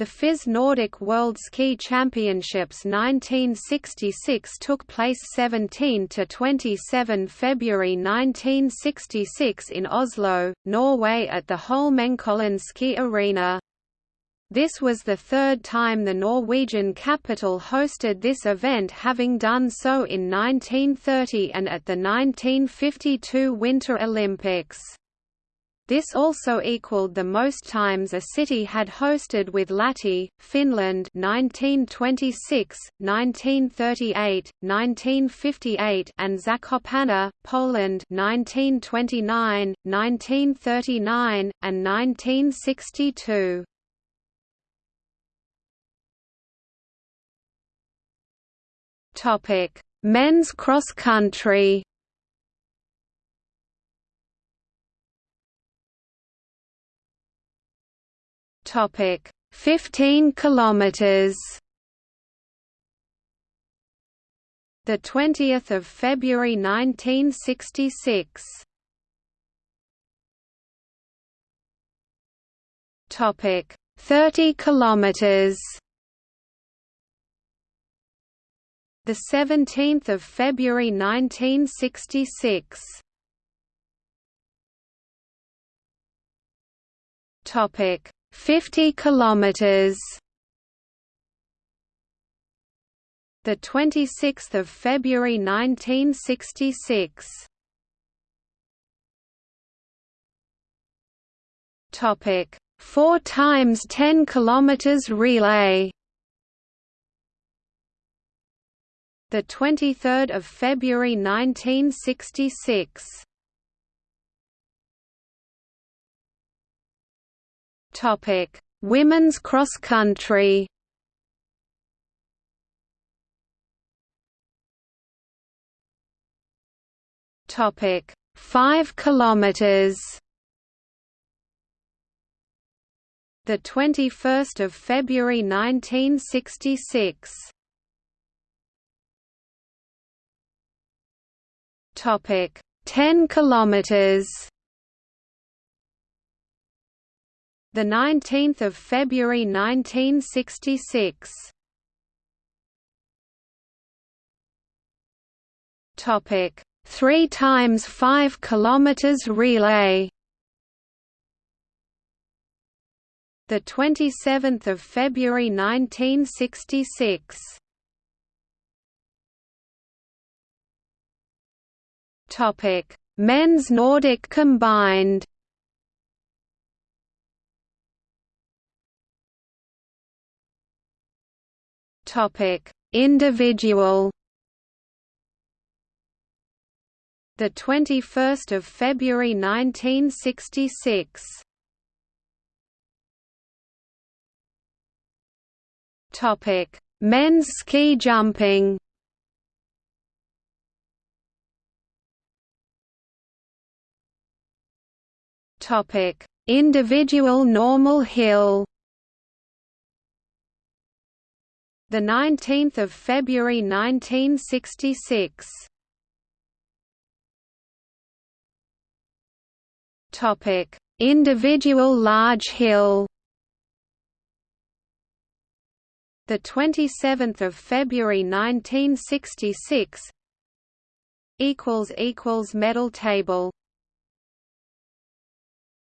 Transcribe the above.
The FIS Nordic World Ski Championships 1966 took place 17 to 27 February 1966 in Oslo, Norway at the Holmenkollen Ski Arena. This was the third time the Norwegian capital hosted this event having done so in 1930 and at the 1952 Winter Olympics. This also equaled the most times a city had hosted with Lahti, Finland 1926, 1938, 1958 and Zakopane, Poland 1929, 1939, and 1962. Topic: Men's cross country. Topic: 15 kilometers. The 20th of February 1966. Topic: 30 kilometers. The 17th of February 1966. Topic: 50 kilometers. The 26th of February 1966 topic 4 times 10 kilometers relay. The 23rd of February 1966 Topic: Women's cross country. Topic: 5 kilometers. The 21st of February 1966. Topic: 10 kilometers. The 19th of February 1966 topic 3 times 5 kilometers relay. The 27th of February 1966 topic men's nordic combined Topic: Individual. The 21st of February 1966. Topic: Men's ski jumping. Topic: Individual normal hill. The 19th of February 1966 topic individual large hill. The 27th of February 1966 equals equals medal table